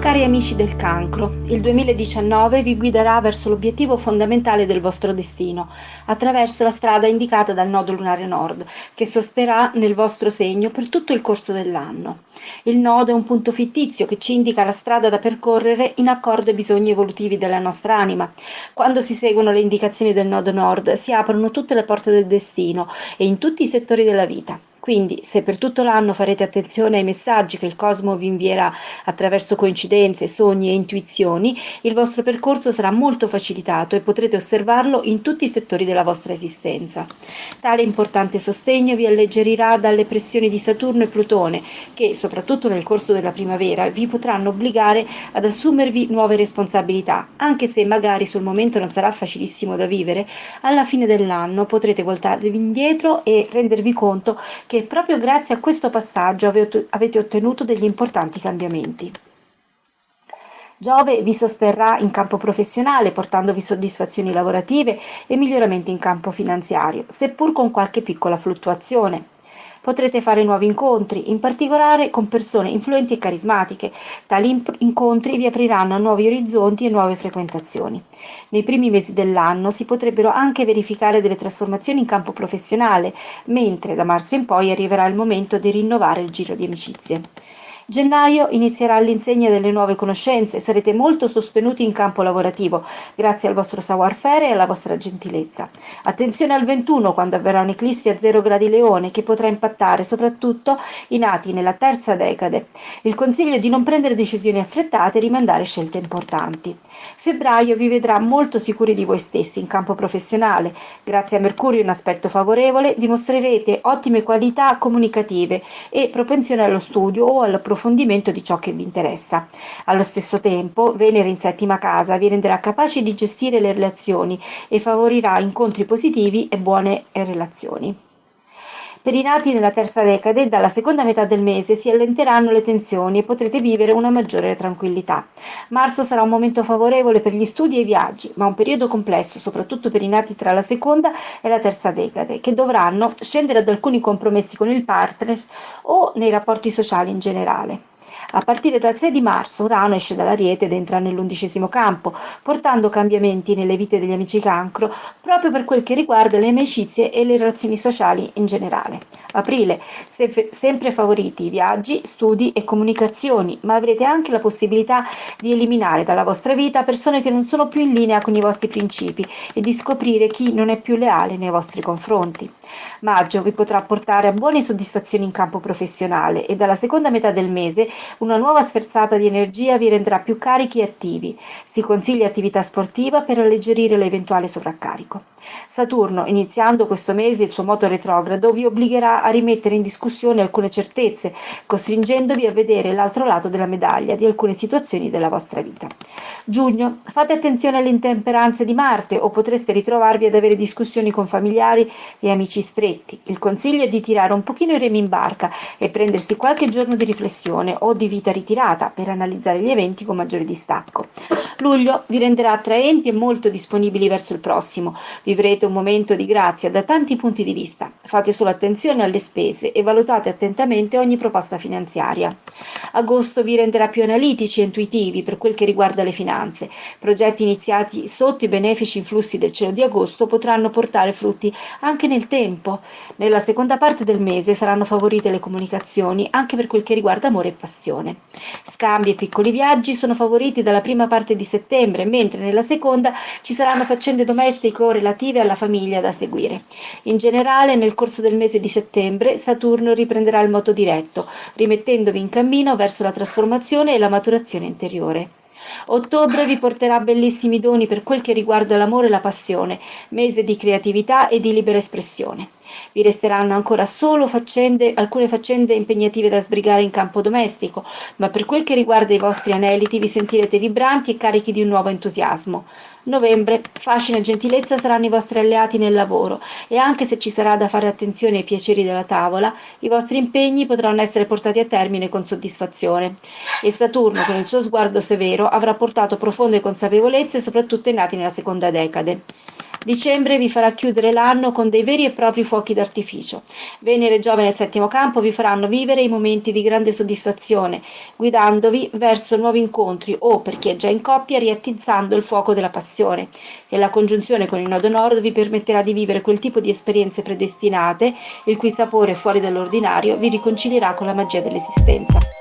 Cari amici del cancro, il 2019 vi guiderà verso l'obiettivo fondamentale del vostro destino, attraverso la strada indicata dal nodo lunare nord, che sosterrà nel vostro segno per tutto il corso dell'anno. Il nodo è un punto fittizio che ci indica la strada da percorrere in accordo ai bisogni evolutivi della nostra anima. Quando si seguono le indicazioni del nodo nord si aprono tutte le porte del destino e in tutti i settori della vita. Quindi, se per tutto l'anno farete attenzione ai messaggi che il cosmo vi invierà attraverso coincidenze, sogni e intuizioni, il vostro percorso sarà molto facilitato e potrete osservarlo in tutti i settori della vostra esistenza. Tale importante sostegno vi alleggerirà dalle pressioni di Saturno e Plutone, che, soprattutto nel corso della primavera, vi potranno obbligare ad assumervi nuove responsabilità, anche se magari sul momento non sarà facilissimo da vivere, alla fine dell'anno potrete voltarvi indietro e rendervi conto che proprio grazie a questo passaggio avete ottenuto degli importanti cambiamenti. Giove vi sosterrà in campo professionale, portandovi soddisfazioni lavorative e miglioramenti in campo finanziario, seppur con qualche piccola fluttuazione. Potrete fare nuovi incontri, in particolare con persone influenti e carismatiche. Tali incontri vi apriranno a nuovi orizzonti e nuove frequentazioni. Nei primi mesi dell'anno si potrebbero anche verificare delle trasformazioni in campo professionale, mentre da marzo in poi arriverà il momento di rinnovare il giro di amicizie. Gennaio inizierà l'insegna delle nuove conoscenze, sarete molto sostenuti in campo lavorativo, grazie al vostro savoir-faire e alla vostra gentilezza. Attenzione al 21 quando avverrà un'eclissi a 0 gradi leone che potrà impattare soprattutto i nati nella terza decade. Il consiglio è di non prendere decisioni affrettate e rimandare scelte importanti. Febbraio vi vedrà molto sicuri di voi stessi in campo professionale. Grazie a Mercurio in aspetto favorevole dimostrerete ottime qualità comunicative e propensione allo studio o all'approfondimento approfondimento di ciò che vi interessa. Allo stesso tempo, Venere in settima casa vi renderà capaci di gestire le relazioni e favorirà incontri positivi e buone relazioni. Per i nati nella terza decade, dalla seconda metà del mese si allenteranno le tensioni e potrete vivere una maggiore tranquillità. Marzo sarà un momento favorevole per gli studi e i viaggi, ma un periodo complesso, soprattutto per i nati tra la seconda e la terza decade, che dovranno scendere ad alcuni compromessi con il partner o nei rapporti sociali in generale. A partire dal 6 di marzo Urano esce dall'Ariete ed entra nell'undicesimo campo, portando cambiamenti nelle vite degli amici cancro proprio per quel che riguarda le amicizie e le relazioni sociali in generale. Aprile, se sempre favoriti viaggi, studi e comunicazioni, ma avrete anche la possibilità di eliminare dalla vostra vita persone che non sono più in linea con i vostri principi e di scoprire chi non è più leale nei vostri confronti. Maggio vi potrà portare a buone soddisfazioni in campo professionale e dalla seconda metà del mese una nuova sferzata di energia vi renderà più carichi e attivi. Si consiglia attività sportiva per alleggerire l'eventuale sovraccarico. Saturno, iniziando questo mese il suo moto retrogrado, vi obbligherà a rimettere in discussione alcune certezze, costringendovi a vedere l'altro lato della medaglia di alcune situazioni della vostra vita. Giugno, fate attenzione alle intemperanze di Marte o potreste ritrovarvi ad avere discussioni con familiari e amici stretti. Il consiglio è di tirare un pochino i remi in barca e prendersi qualche giorno di riflessione o di vita ritirata per analizzare gli eventi con maggiore distacco. Luglio vi renderà attraenti e molto disponibili verso il prossimo. Vivrete un momento di grazia da tanti punti di vista. Fate solo attenzione alle spese e valutate attentamente ogni proposta finanziaria. Agosto vi renderà più analitici e intuitivi per quel che riguarda le finanze. Progetti iniziati sotto i benefici influssi del cielo di agosto potranno portare frutti anche nel tempo. Nella seconda parte del mese saranno favorite le comunicazioni anche per quel che riguarda amore e passione. Scambi e piccoli viaggi sono favoriti dalla prima parte di settembre, mentre nella seconda ci saranno faccende domestiche o relative alla famiglia da seguire. In generale, nel corso del mese di settembre, Saturno riprenderà il moto diretto, rimettendovi in cammino verso la trasformazione e la maturazione interiore. Ottobre vi porterà bellissimi doni per quel che riguarda l'amore e la passione, mese di creatività e di libera espressione. Vi resteranno ancora solo faccende, alcune faccende impegnative da sbrigare in campo domestico, ma per quel che riguarda i vostri aneliti vi sentirete vibranti e carichi di un nuovo entusiasmo. Novembre, fascino e gentilezza saranno i vostri alleati nel lavoro e anche se ci sarà da fare attenzione ai piaceri della tavola, i vostri impegni potranno essere portati a termine con soddisfazione. E Saturno, con il suo sguardo severo, avrà portato profonde consapevolezze soprattutto ai nati nella seconda decade. Dicembre vi farà chiudere l'anno con dei veri e propri fuochi d'artificio. Venere e Giove nel settimo campo vi faranno vivere i momenti di grande soddisfazione, guidandovi verso nuovi incontri o, per chi è già in coppia, riattizzando il fuoco della passione. E la congiunzione con il nodo nord vi permetterà di vivere quel tipo di esperienze predestinate, il cui sapore fuori dall'ordinario vi riconcilierà con la magia dell'esistenza.